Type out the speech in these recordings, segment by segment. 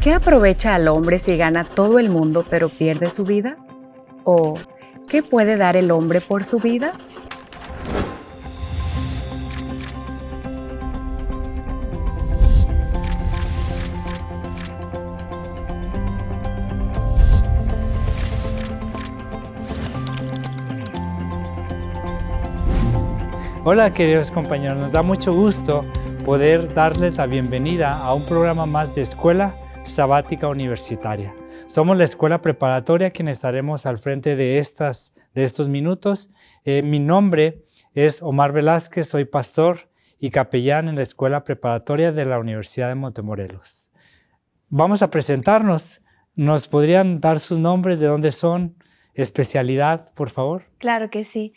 ¿Qué aprovecha al hombre si gana todo el mundo pero pierde su vida? ¿O qué puede dar el hombre por su vida? Hola queridos compañeros, nos da mucho gusto poder darles la bienvenida a un programa más de Escuela Sabática Universitaria. Somos la escuela preparatoria quienes estaremos al frente de, estas, de estos minutos. Eh, mi nombre es Omar Velázquez, soy pastor y capellán en la escuela preparatoria de la Universidad de Montemorelos. Vamos a presentarnos. ¿Nos podrían dar sus nombres, de dónde son, especialidad, por favor? Claro que sí.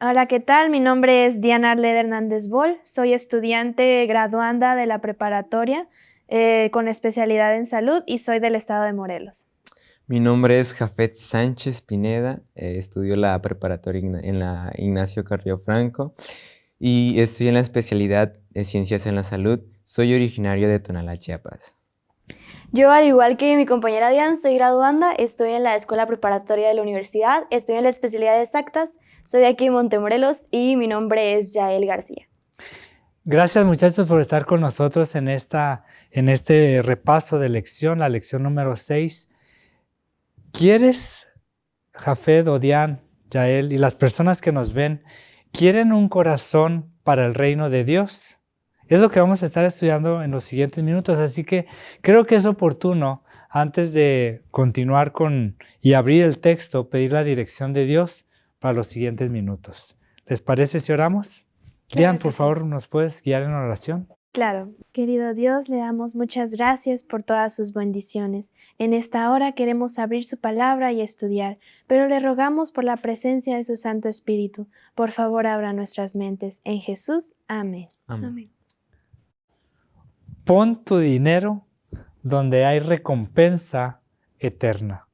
Hola, ¿qué tal? Mi nombre es Diana Arled Hernández Bol. Soy estudiante graduanda de la preparatoria eh, con especialidad en salud y soy del estado de Morelos. Mi nombre es Jafet Sánchez Pineda. Eh, estudio la preparatoria en la Ignacio Carrillo Franco y estoy en la especialidad de Ciencias en la Salud. Soy originario de Tonalá, Chiapas. Yo, al igual que mi compañera Diana, soy graduanda, estoy en la Escuela Preparatoria de la Universidad, estoy en la especialidad de exactas soy de aquí en Montemorelos y mi nombre es Yael García. Gracias muchachos por estar con nosotros en, esta, en este repaso de lección, la lección número 6. ¿Quieres, Jafed, Odian, Yael y las personas que nos ven, quieren un corazón para el reino de Dios? Es lo que vamos a estar estudiando en los siguientes minutos, así que creo que es oportuno, antes de continuar con y abrir el texto, pedir la dirección de Dios para los siguientes minutos. ¿Les parece si oramos? Dian, por favor, ¿nos puedes guiar en oración? Claro, querido Dios, le damos muchas gracias por todas sus bendiciones. En esta hora queremos abrir su palabra y estudiar, pero le rogamos por la presencia de su Santo Espíritu. Por favor, abra nuestras mentes. En Jesús, amén. amén. Pon tu dinero donde hay recompensa eterna.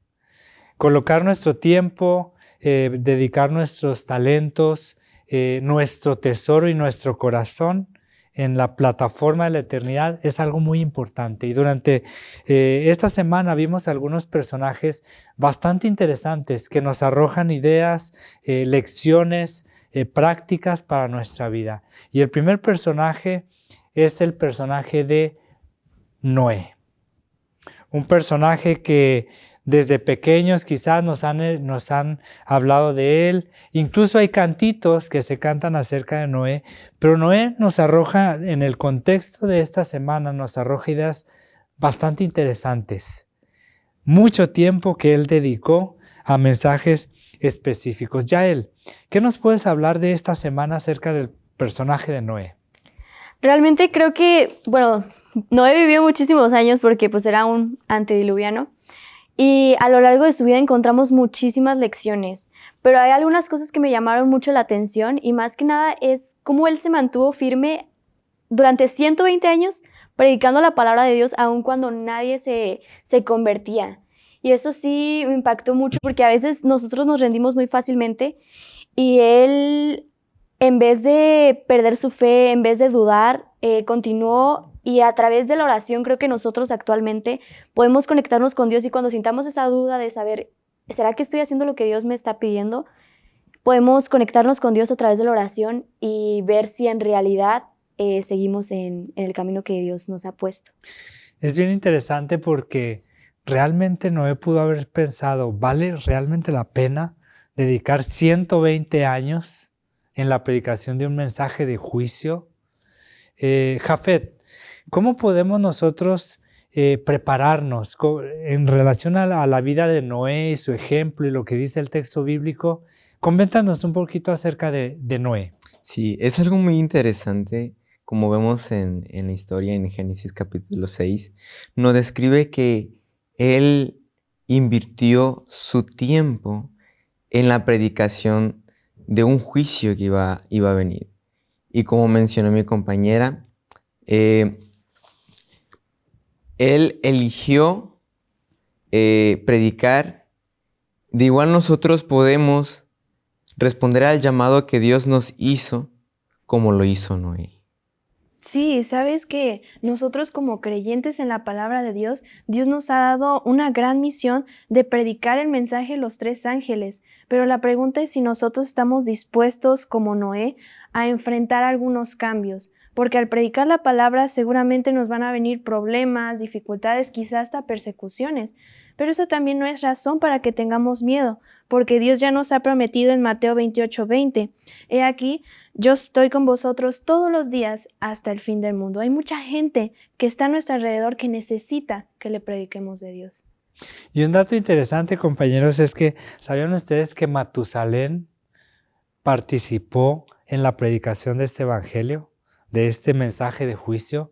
Colocar nuestro tiempo, eh, dedicar nuestros talentos, eh, nuestro tesoro y nuestro corazón en la plataforma de la eternidad es algo muy importante. Y durante eh, esta semana vimos algunos personajes bastante interesantes que nos arrojan ideas, lecciones, prácticas para nuestra vida. Y el primer personaje es el personaje de Noé. Un personaje que desde pequeños quizás nos han, eh, nos han hablado de él. Incluso hay cantitos que se cantan acerca de Noé. Pero Noé nos arroja, en el contexto de esta semana, nos arroja ideas bastante interesantes. Mucho tiempo que él dedicó a mensajes específicos. Yael, ¿qué nos puedes hablar de esta semana acerca del personaje de Noé? Realmente creo que, bueno, Noé vivió muchísimos años porque pues era un antediluviano. Y a lo largo de su vida encontramos muchísimas lecciones, pero hay algunas cosas que me llamaron mucho la atención y más que nada es cómo él se mantuvo firme durante 120 años predicando la palabra de Dios aun cuando nadie se, se convertía. Y eso sí me impactó mucho porque a veces nosotros nos rendimos muy fácilmente y él, en vez de perder su fe, en vez de dudar, eh, continuó y a través de la oración creo que nosotros actualmente podemos conectarnos con Dios y cuando sintamos esa duda de saber, ¿será que estoy haciendo lo que Dios me está pidiendo? Podemos conectarnos con Dios a través de la oración y ver si en realidad eh, seguimos en, en el camino que Dios nos ha puesto. Es bien interesante porque realmente Noé pudo haber pensado, ¿vale realmente la pena dedicar 120 años en la predicación de un mensaje de juicio? Eh, Jafet, ¿Cómo podemos nosotros eh, prepararnos en relación a la, vida de Noé y su ejemplo y lo que dice el texto bíblico? Coméntanos un poquito acerca de, Noé. Sí, es algo muy interesante. Como vemos en, en la historia en Génesis capítulo 6, nos describe que él invirtió su tiempo en la predicación de un juicio que iba, iba a venir. Y como mencionó mi compañera, eh, él eligió eh, predicar. De igual nosotros podemos responder al llamado que Dios nos hizo como lo hizo Noé. Sí, sabes que nosotros como creyentes en la palabra de Dios, Dios nos ha dado una gran misión de predicar el mensaje de los tres ángeles, pero la pregunta es si nosotros estamos dispuestos, como Noé, a enfrentar algunos cambios, porque al predicar la palabra seguramente nos van a venir problemas, dificultades, quizás hasta persecuciones. Pero eso también no es razón para que tengamos miedo, porque Dios ya nos ha prometido en Mateo 28, 20. He aquí, yo estoy con vosotros todos los días hasta el fin del mundo. Hay mucha gente que está a nuestro alrededor que necesita que le prediquemos de Dios. Y un dato interesante, compañeros, es que ¿sabían ustedes que Matusalén participó en la predicación de este evangelio, de este mensaje de juicio?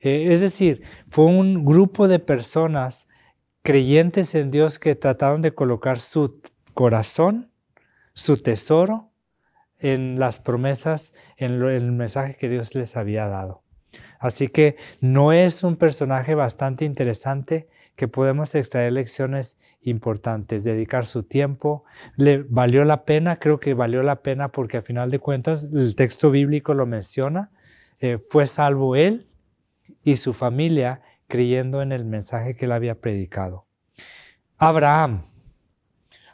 Eh, es decir, fue un grupo de personas creyentes en Dios que trataron de colocar su corazón, su tesoro en las promesas, en el mensaje que Dios les había dado. Así que no es un personaje bastante interesante que podemos extraer lecciones importantes, dedicar su tiempo. ¿Le valió la pena? Creo que valió la pena porque a final de cuentas el texto bíblico lo menciona. Eh, fue salvo él y su familia creyendo en el mensaje que él había predicado. Abraham,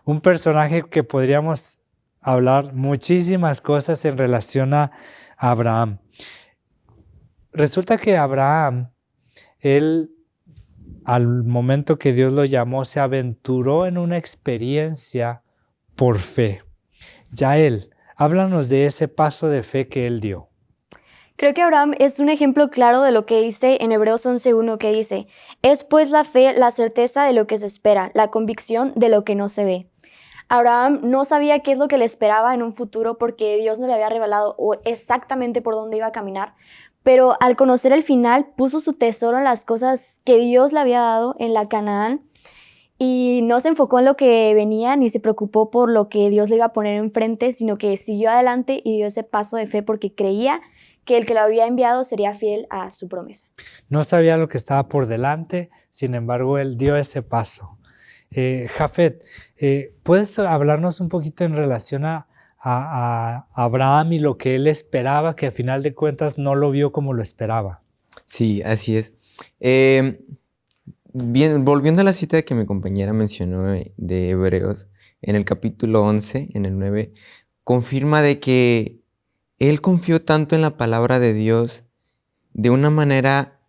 un personaje que podríamos hablar muchísimas cosas en relación a Abraham. Resulta que Abraham, él al momento que Dios lo llamó, se aventuró en una experiencia por fe. Ya él, háblanos de ese paso de fe que él dio. Creo que Abraham es un ejemplo claro de lo que dice en Hebreos 11.1 que dice, es pues la fe la certeza de lo que se espera, la convicción de lo que no se ve. Abraham no sabía qué es lo que le esperaba en un futuro porque Dios no le había revelado exactamente por dónde iba a caminar, pero al conocer el final puso su tesoro en las cosas que Dios le había dado en la Canaán y no se enfocó en lo que venía ni se preocupó por lo que Dios le iba a poner enfrente, sino que siguió adelante y dio ese paso de fe porque creía que el que lo había enviado sería fiel a su promesa. No sabía lo que estaba por delante, sin embargo, él dio ese paso. Eh, Jafet, eh, ¿puedes hablarnos un poquito en relación a, Abraham y lo que él esperaba, que a final de cuentas no lo vio como lo esperaba? Sí, así es. Em, bien, volviendo a la cita que mi compañera mencionó de Hebreos, en el capítulo 11, en el 9, confirma de que él confió tanto en la palabra de Dios de una manera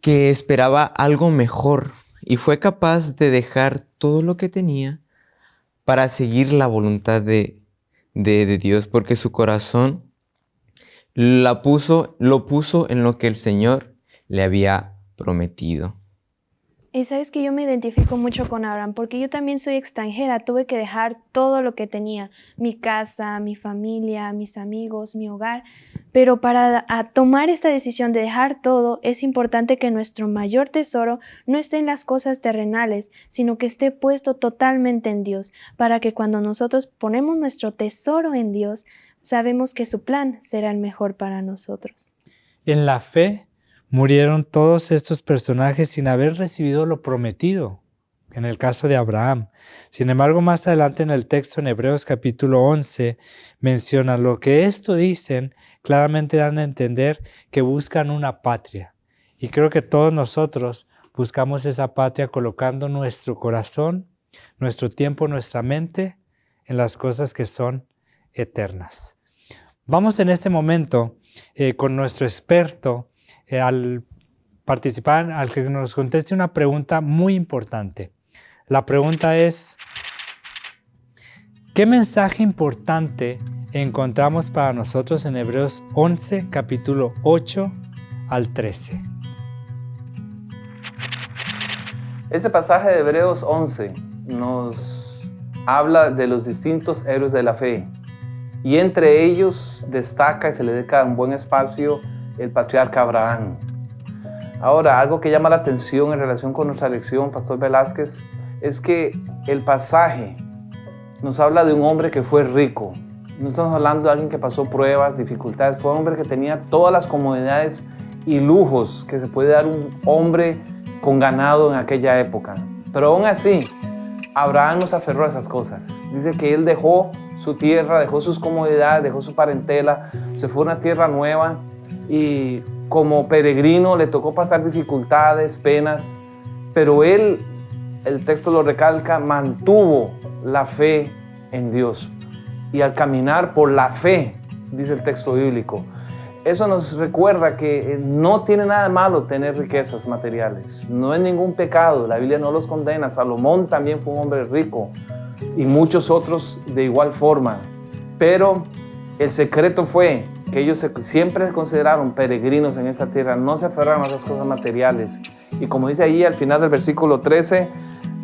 que esperaba algo mejor y fue capaz de dejar todo lo que tenía para seguir la voluntad de, Dios, porque su corazón la puso, lo puso en lo que el Señor le había prometido. Y sabes que yo me identifico mucho con Abraham porque yo también soy extranjera, tuve que dejar todo lo que tenía, mi casa, mi familia, mis amigos, mi hogar, pero para tomar esta decisión de dejar todo es importante que nuestro mayor tesoro no esté en las cosas terrenales, sino que esté puesto totalmente en Dios, para que cuando nosotros ponemos nuestro tesoro en Dios, sabemos que su plan será el mejor para nosotros. En la fe Murieron todos estos personajes sin haber recibido lo prometido, en el caso de Abraham. Sin embargo, más adelante en el texto en Hebreos capítulo 11 menciona lo que esto dicen, claramente dan a entender que buscan una patria. Y creo que todos nosotros buscamos esa patria colocando nuestro corazón, nuestro tiempo, nuestra mente en las cosas que son eternas. Vamos en este momento eh, con nuestro experto al participar, al que nos conteste una pregunta muy importante. La pregunta es, ¿qué mensaje importante encontramos para nosotros en Hebreos 11, capítulo 8 al 13? Este pasaje de Hebreos 11 nos habla de los distintos héroes de la fe y entre ellos destaca y se le dedica un buen espacio el patriarca Abraham. Ahora, algo que llama la atención en relación con nuestra lección, Pastor Velázquez, es que el pasaje nos habla de un hombre que fue rico. No estamos hablando de alguien que pasó pruebas, dificultades. Fue un hombre que tenía todas las comodidades y lujos que se puede dar un hombre con ganado en aquella época. Pero aún así, Abraham nos aferró a esas cosas. Dice que él dejó su tierra, dejó sus comodidades, dejó su parentela, se fue a una tierra nueva y como peregrino le tocó pasar dificultades, penas, pero él, el texto lo recalca, mantuvo la fe en Dios. Y al caminar por la fe, dice el texto bíblico, eso nos recuerda que no tiene nada de malo tener riquezas materiales. No es ningún pecado. La Biblia no los condena. Salomón también fue un hombre rico y muchos otros de igual forma. Pero el secreto fue que ellos siempre se consideraron peregrinos en esta tierra, no se aferraron a esas cosas materiales. Y como dice ahí al final del versículo 13,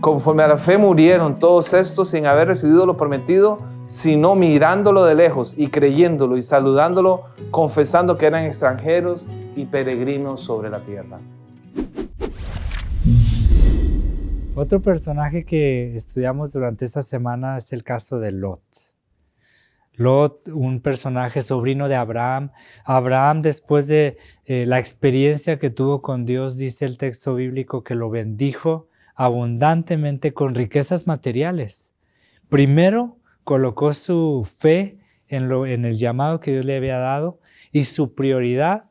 conforme a la fe murieron todos estos sin haber recibido lo prometido, sino mirándolo de lejos y creyéndolo y saludándolo, confesando que eran extranjeros y peregrinos sobre la tierra. Otro personaje que estudiamos durante esta semana es el caso de Lot. Lot, un personaje sobrino de Abraham. Abraham, después de eh, la experiencia que tuvo con Dios, dice el texto bíblico que lo bendijo abundantemente con riquezas materiales. Primero, colocó su fe en, lo, en el llamado que Dios le había dado y su prioridad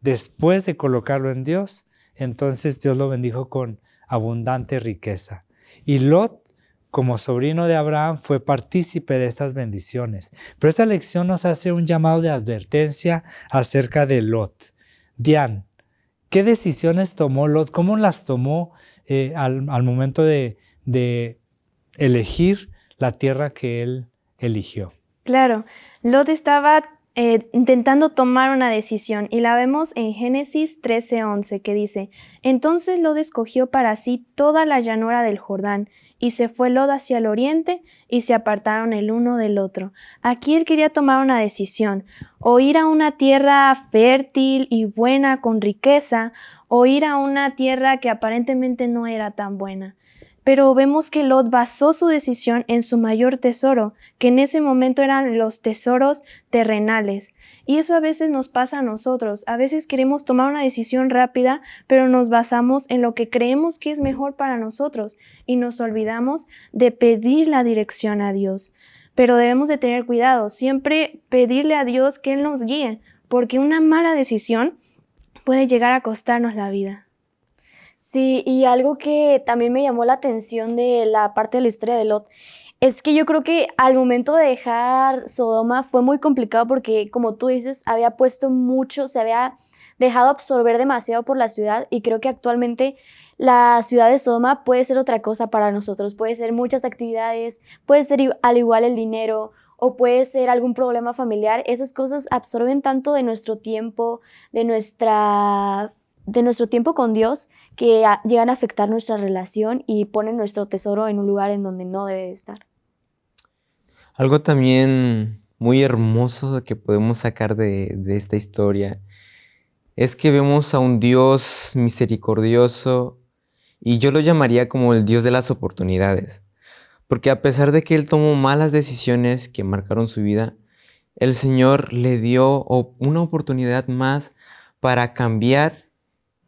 después de colocarlo en Dios, entonces Dios lo bendijo con abundante riqueza. Y Lot, como sobrino de Abraham, fue partícipe de estas bendiciones. Pero esta lección nos hace un llamado de advertencia acerca de Lot. Dian, ¿qué decisiones tomó Lot? ¿Cómo las tomó eh, al, momento de, de elegir la tierra que él eligió. Claro, Lot estaba eh, intentando tomar una decisión y la vemos en Génesis 13:11 que dice, entonces Lot escogió para sí toda la llanura del Jordán y se fue Lot hacia el oriente y se apartaron el uno del otro. Aquí él quería tomar una decisión, o ir a una tierra fértil y buena con riqueza, o ir a una tierra que aparentemente no era tan buena. Pero vemos que Lot basó su decisión en su mayor tesoro, que en ese momento eran los tesoros terrenales. Y eso a veces nos pasa a nosotros. A veces queremos tomar una decisión rápida, pero nos basamos en lo que creemos que es mejor para nosotros y nos olvidamos de pedir la dirección a Dios. Pero debemos de tener cuidado, siempre pedirle a Dios que Él nos guíe, porque una mala decisión puede llegar a costarnos la vida. Sí, y algo que también me llamó la atención de la parte de la historia de Lot es que yo creo que al momento de dejar Sodoma fue muy complicado porque, como tú dices, había puesto mucho, se había dejado absorber demasiado por la ciudad y creo que actualmente la ciudad de Sodoma puede ser otra cosa para nosotros, puede ser muchas actividades, puede ser al igual el dinero o puede ser algún problema familiar, esas cosas absorben tanto de nuestro tiempo, de nuestra de nuestro tiempo con Dios que llegan a afectar nuestra relación y ponen nuestro tesoro en un lugar en donde no debe de estar. Algo también muy hermoso que podemos sacar de, de esta historia es que vemos a un Dios misericordioso y yo lo llamaría como el Dios de las oportunidades. Porque a pesar de que él tomó malas decisiones que marcaron su vida, el Señor le dio una oportunidad más para cambiar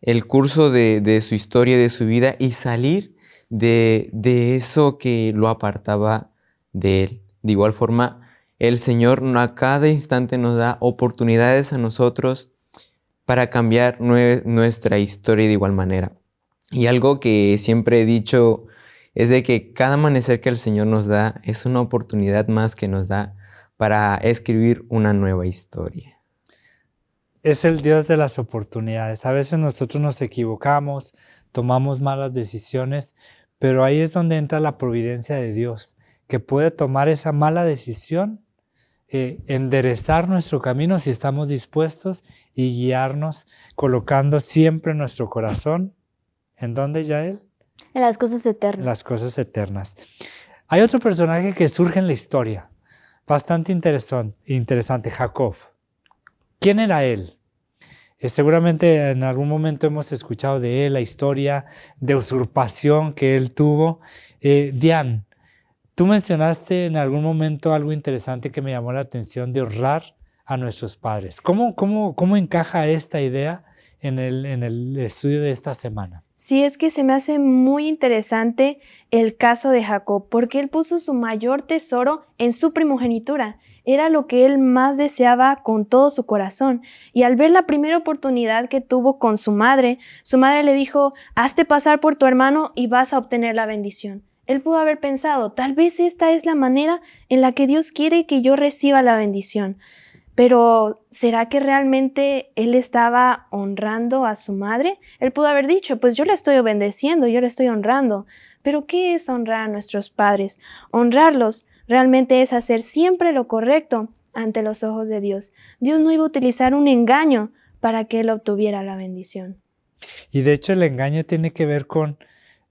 el curso de, su historia de su vida y salir de, de, eso que lo apartaba de Él. De igual forma, el Señor a cada instante nos da oportunidades a nosotros para cambiar nuestra historia de igual manera. Y algo que siempre he dicho es de que cada amanecer que el Señor nos da es una oportunidad más que nos da para escribir una nueva historia es el Dios de las oportunidades. A veces nosotros nos equivocamos, tomamos malas decisiones, pero ahí es donde entra la providencia de Dios, que puede tomar esa mala decisión, eh, enderezar nuestro camino si estamos dispuestos y guiarnos colocando siempre nuestro corazón. ¿En dónde, Yael? En las cosas eternas. Las cosas eternas. Hay otro personaje que surge en la historia, bastante interesante, interesante Jacob. ¿Quién era él? Eh, seguramente en algún momento hemos escuchado de él la historia de usurpación que él tuvo. Eh, Diane, tú mencionaste en algún momento algo interesante que me llamó la atención de honrar a nuestros padres. ¿Cómo, cómo, cómo encaja esta idea en el, en el estudio de esta semana? Sí, es que se me hace muy interesante el caso de Jacob, porque él puso su mayor tesoro en su primogenitura. Era lo que él más deseaba con todo su corazón. Y al ver la primera oportunidad que tuvo con su madre, su madre le dijo, hazte pasar por tu hermano y vas a obtener la bendición. Él pudo haber pensado, tal vez esta es la manera en la que Dios quiere que yo reciba la bendición. Pero ¿será que realmente él estaba honrando a su madre? Él pudo haber dicho, pues yo le estoy obedeciendo, yo le estoy honrando. Pero ¿qué es honrar a nuestros padres? Honrarlos realmente es hacer siempre lo correcto ante los ojos de Dios. Dios no iba a utilizar un engaño para que él obtuviera la bendición. Y de hecho el engaño tiene que ver con,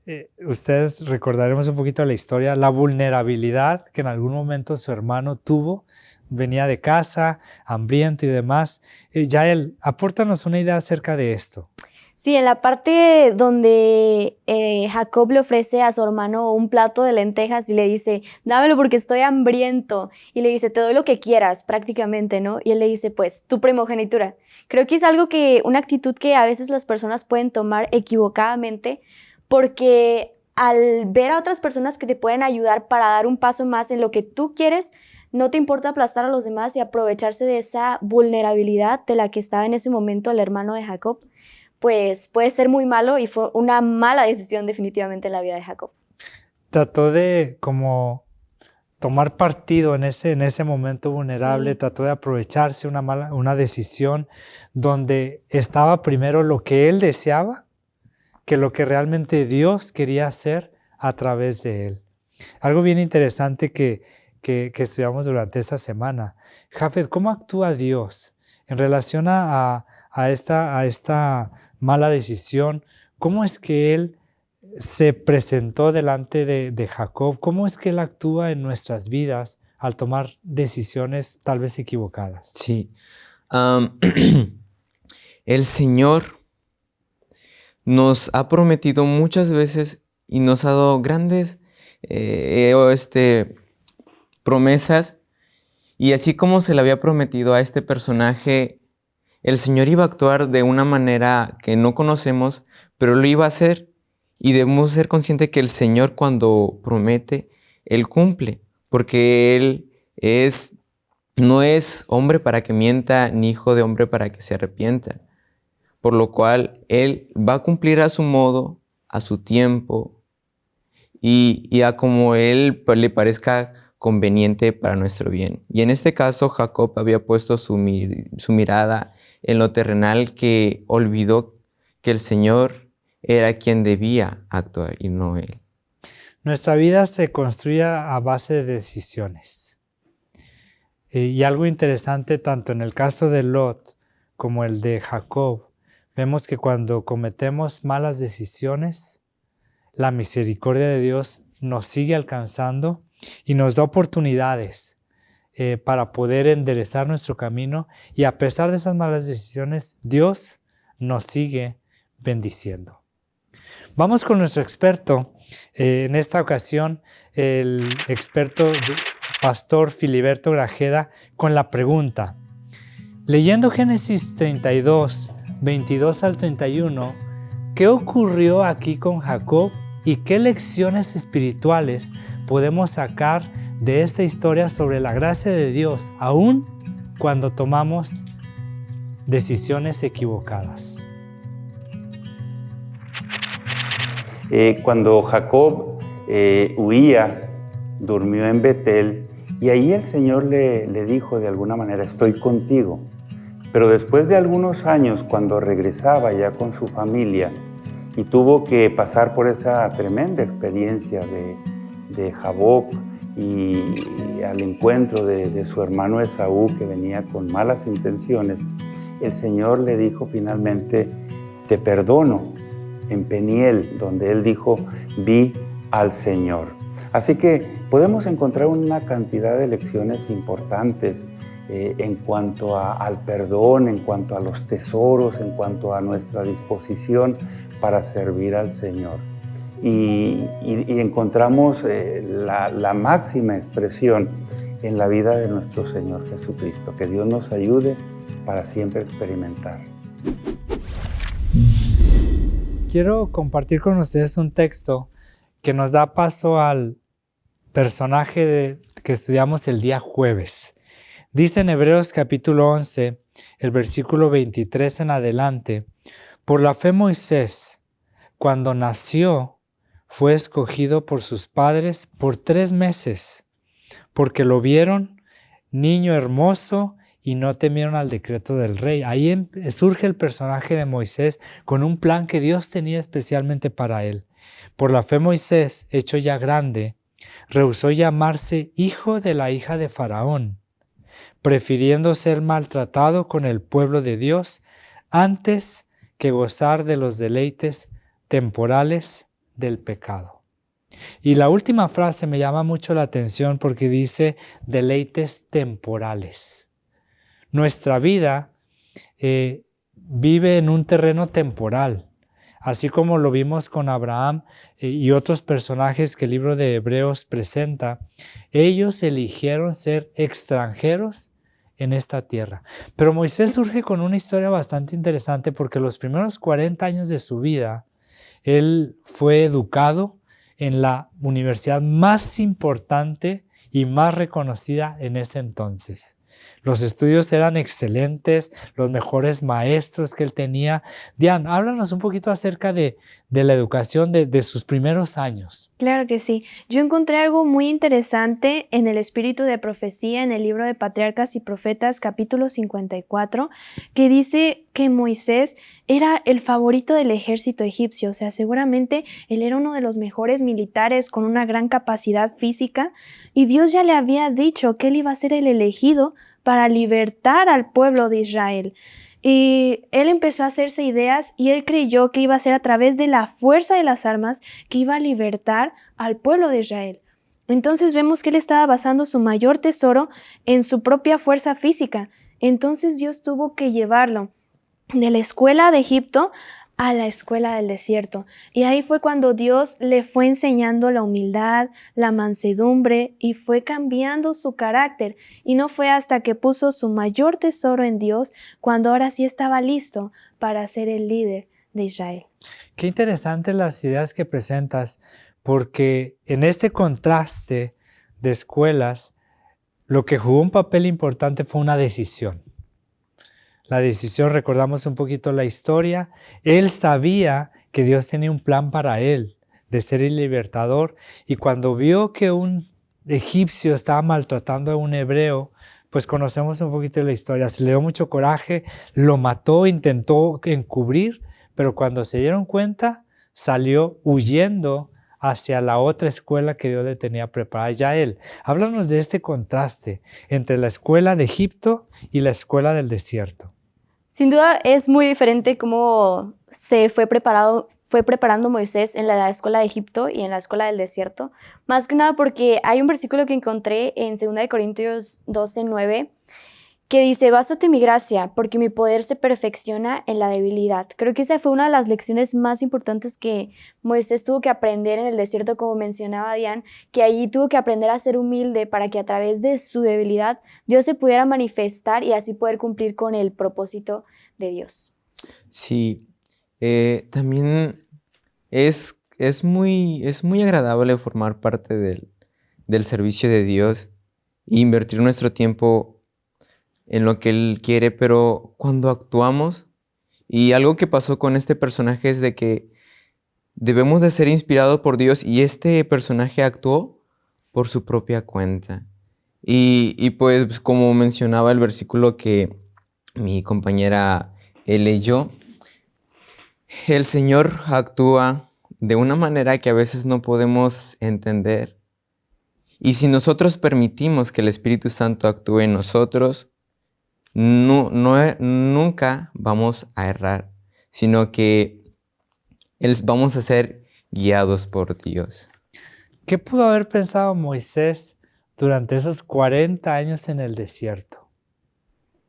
eh, ustedes recordaremos un poquito la historia, la vulnerabilidad que en algún momento su hermano tuvo venía de casa, hambriento y demás. Eh, Yael, apórtanos una idea acerca de esto. Sí, en la parte donde eh, Jacob le ofrece a su hermano un plato de lentejas y le dice, dámelo porque estoy hambriento. Y le dice, te doy lo que quieras, prácticamente, ¿no? Y él le dice, pues, tu primogenitura. Creo que es algo que, una actitud que a veces las personas pueden tomar equivocadamente porque al ver a otras personas que te pueden ayudar para dar un paso más en lo que tú quieres, no te importa aplastar a los demás y aprovecharse de esa vulnerabilidad de la que estaba en ese momento el hermano de Jacob, pues puede ser muy malo y fue una mala decisión definitivamente en la vida de Jacob. Trató de como tomar partido en ese, en ese momento vulnerable, trató de aprovecharse una mala, una decisión donde estaba primero lo que él deseaba que lo que realmente Dios quería hacer a través de él. Algo bien interesante que, que, estudiamos durante esta semana. Jafet, ¿cómo actúa Dios en relación a, esta, a esta mala decisión? ¿Cómo es que Él se presentó delante de, Jacob? ¿Cómo es que Él actúa en nuestras vidas al tomar decisiones tal vez equivocadas? Sí. el Señor nos ha prometido muchas veces y nos ha dado grandes eh, este, promesas. Y así como se le había prometido a este personaje, el Señor iba a actuar de una manera que no conocemos, pero lo iba a hacer. Y debemos ser conscientes que el Señor cuando promete, Él cumple, porque Él es, no es hombre para que mienta, ni hijo de hombre para que se arrepienta. Por lo cual Él va a cumplir a su modo, a su tiempo, y, a como Él le parezca conveniente para nuestro bien. Y en este caso Jacob había puesto su mirada en lo terrenal que olvidó que el Señor era quien debía actuar y no Él. Nuestra vida se construye a base de decisiones. Y algo interesante tanto en el caso de Lot como el de Jacob, vemos que cuando cometemos malas decisiones, la misericordia de Dios nos sigue alcanzando y nos da oportunidades eh, para poder enderezar nuestro camino. Y a pesar de esas malas decisiones, Dios nos sigue bendiciendo. Vamos con nuestro experto, eh, en esta ocasión el experto pastor Filiberto Grajeda con la pregunta, leyendo Génesis 32, 22 al 31, ¿qué ocurrió aquí con Jacob y qué lecciones espirituales podemos sacar de esta historia sobre la gracia de Dios, aún cuando tomamos decisiones equivocadas. Eh, cuando Jacob eh, huía, durmió en Betel, y ahí el Señor le, dijo de alguna manera, estoy contigo. Pero después de algunos años, cuando regresaba ya con su familia y tuvo que pasar por esa tremenda experiencia de, de Jabob y al encuentro de, su hermano Esaú que venía con malas intenciones, el Señor le dijo finalmente, te perdono, en Peniel, donde él dijo, vi al Señor. Así que podemos encontrar una cantidad de lecciones importantes eh, en cuanto al perdón, en cuanto a los tesoros, en cuanto a nuestra disposición para servir al Señor y, encontramos eh, la, máxima expresión en la vida de nuestro Señor Jesucristo. Que Dios nos ayude para siempre experimentar. Quiero compartir con ustedes un texto que nos da paso al personaje que estudiamos el día jueves. Dice en Hebreos capítulo 11, el versículo 23 en adelante, por la fe Moisés, cuando nació, fue escogido por sus padres por tres meses, porque lo vieron niño hermoso y no temieron al decreto del rey. Ahí em, surge el personaje de Moisés con un plan que Dios tenía especialmente para él. Por la fe Moisés, hecho ya grande, rehusó llamarse hijo de la hija de Faraón, prefiriendo ser maltratado con el pueblo de Dios antes que gozar de los deleites temporales del pecado. Y la última frase me llama mucho la atención porque dice deleites temporales. Nuestra vida eh, vive en un terreno temporal, así como lo vimos con Abraham eh, y otros personajes que el libro de Hebreos presenta. Ellos eligieron ser extranjeros en esta tierra. Pero Moisés surge con una historia bastante interesante porque los primeros 40 años de su vida, él fue educado en la universidad más importante y más reconocida en ese entonces. Los estudios eran excelentes, los mejores maestros que él tenía. Diane, háblanos un poquito acerca de, la educación de, de, sus primeros años. Claro que sí. Yo encontré algo muy interesante en el espíritu de profecía en el libro de Patriarcas y Profetas capítulo 54, que dice que Moisés era el favorito del ejército egipcio, o sea, seguramente él era uno de los mejores militares con una gran capacidad física y Dios ya le había dicho que él iba a ser el elegido para libertar al pueblo de Israel. Y él empezó a hacerse ideas y él creyó que iba a ser a través de la fuerza de las armas que iba a libertar al pueblo de Israel. Entonces vemos que él estaba basando su mayor tesoro en su propia fuerza física. Entonces Dios tuvo que llevarlo de la escuela de Egipto a la escuela del desierto. Y ahí fue cuando Dios le fue enseñando la humildad, la mansedumbre y fue cambiando su carácter. Y no fue hasta que puso su mayor tesoro en Dios cuando ahora sí estaba listo para ser el líder de Israel. Qué interesantes las ideas que presentas, porque en este contraste de escuelas, lo que jugó un papel importante fue una decisión la decisión, recordamos un poquito la historia, él sabía que Dios tenía un plan para él, de ser el libertador, y cuando vio que un egipcio estaba maltratando a un hebreo, pues conocemos un poquito la historia, se le dio mucho coraje, lo mató, intentó encubrir, pero cuando se dieron cuenta, salió huyendo hacia la otra escuela que Dios le tenía preparada ya él. Háblanos de este contraste entre la escuela de Egipto y la escuela del desierto. Sin duda es muy diferente cómo se fue, preparado, fue preparando Moisés en la escuela de Egipto y en la escuela del desierto. Más que nada porque hay un versículo que encontré en 2 Corintios 12, 9 que dice, bástate mi gracia, porque mi poder se perfecciona en la debilidad. Creo que esa fue una de las lecciones más importantes que Moisés tuvo que aprender en el desierto, como mencionaba Diane, que allí tuvo que aprender a ser humilde para que a través de su debilidad Dios se pudiera manifestar y así poder cumplir con el propósito de Dios. Sí, eh, también es, es, muy, es muy agradable formar parte del, del servicio de Dios e invertir nuestro tiempo en lo que Él quiere, pero cuando actuamos, y algo que pasó con este personaje es de que debemos de ser inspirados por Dios y este personaje actuó por su propia cuenta. Y, pues como mencionaba el versículo que mi compañera leyó, el Señor actúa de una manera que a veces no podemos entender. Y si nosotros permitimos que el Espíritu Santo actúe en nosotros, no, nunca vamos a errar, sino que vamos a ser guiados por Dios. ¿Qué pudo haber pensado Moisés durante esos 40 años en el desierto?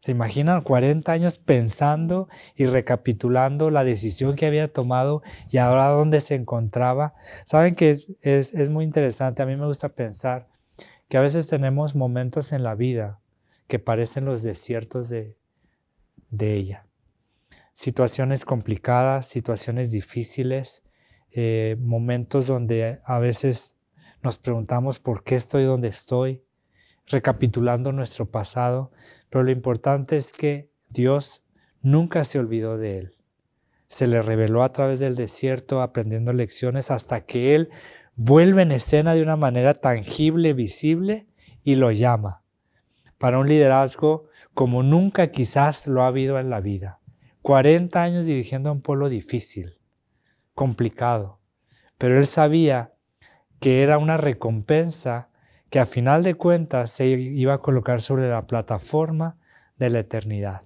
¿Se imaginan 40 años pensando y recapitulando la decisión que había tomado y ahora dónde se encontraba? Saben que es, es muy interesante, a mí me gusta pensar que a veces tenemos momentos en la vida que parecen los desiertos de, ella. Situaciones complicadas, situaciones difíciles, eh, momentos donde a veces nos preguntamos por qué estoy donde estoy, recapitulando nuestro pasado, pero lo importante es que Dios nunca se olvidó de él. Se le reveló a través del desierto aprendiendo lecciones hasta que él vuelve en escena de una manera tangible, visible y lo llama para un liderazgo como nunca quizás lo ha habido en la vida. 40 años dirigiendo a un pueblo difícil, complicado, pero él sabía que era una recompensa que a final de cuentas se iba a colocar sobre la plataforma de la eternidad.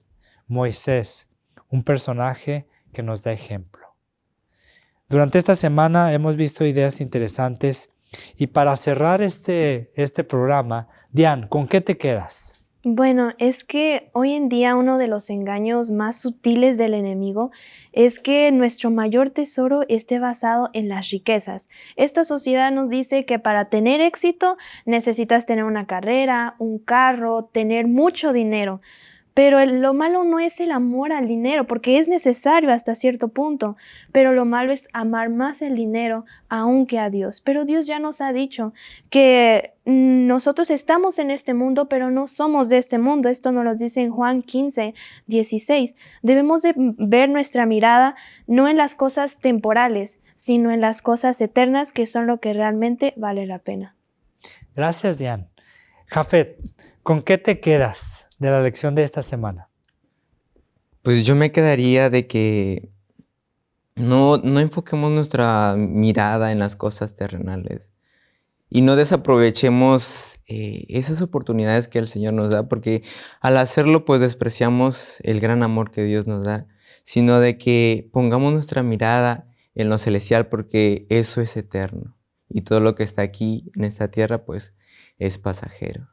Moisés, un personaje que nos da ejemplo. Durante esta semana hemos visto ideas interesantes y para cerrar este, este programa, Diane, ¿con qué te quedas? Bueno, es que hoy en día uno de los engaños más sutiles del enemigo es que nuestro mayor tesoro esté basado en las riquezas. Esta sociedad nos dice que para tener éxito necesitas tener una carrera, un carro, tener mucho dinero. Pero lo malo no es el amor al dinero, porque es necesario hasta cierto punto, pero lo malo es amar más el dinero aún que a Dios. Pero Dios ya nos ha dicho que nosotros estamos en este mundo, pero no somos de este mundo. Esto nos lo dice en Juan 15, 16. Debemos de ver nuestra mirada no en las cosas temporales, sino en las cosas eternas que son lo que realmente vale la pena. Gracias, Diane. Jafet, ¿con qué te quedas? De la lección de esta semana? Pues yo me quedaría de que no, no enfoquemos nuestra mirada en las cosas terrenales y no desaprovechemos eh, esas oportunidades que el Señor nos da, porque al hacerlo pues despreciamos el gran amor que Dios nos da, sino de que pongamos nuestra mirada en lo celestial, porque eso es eterno y todo lo que está aquí en esta tierra pues es pasajero.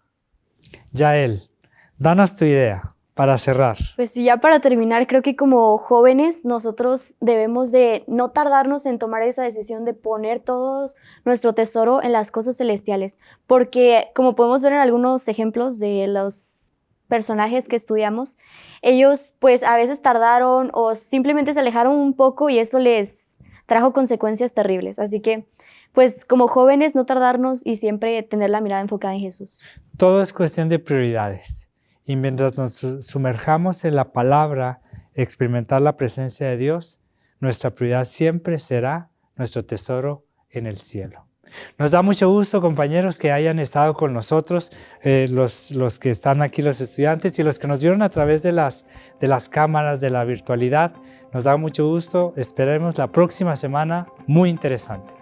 Ya Él, Danos tu idea para cerrar. Pues ya para terminar, creo que como jóvenes nosotros debemos de no tardarnos en tomar esa decisión de poner todo nuestro tesoro en las cosas celestiales, porque como podemos ver en algunos ejemplos de los personajes que estudiamos, ellos pues a veces tardaron o simplemente se alejaron un poco y eso les trajo consecuencias terribles. Así que pues como jóvenes no tardarnos y siempre tener la mirada enfocada en Jesús. Todo es cuestión de prioridades. Y mientras nos sumerjamos en la palabra, experimentar la presencia de Dios, nuestra prioridad siempre será nuestro tesoro en el cielo. Nos da mucho gusto, compañeros, que hayan estado con nosotros, eh, los, los, que están aquí, los estudiantes y los que nos vieron a través de las, de las cámaras, de la virtualidad. Nos da mucho gusto. Esperemos la próxima semana muy interesante.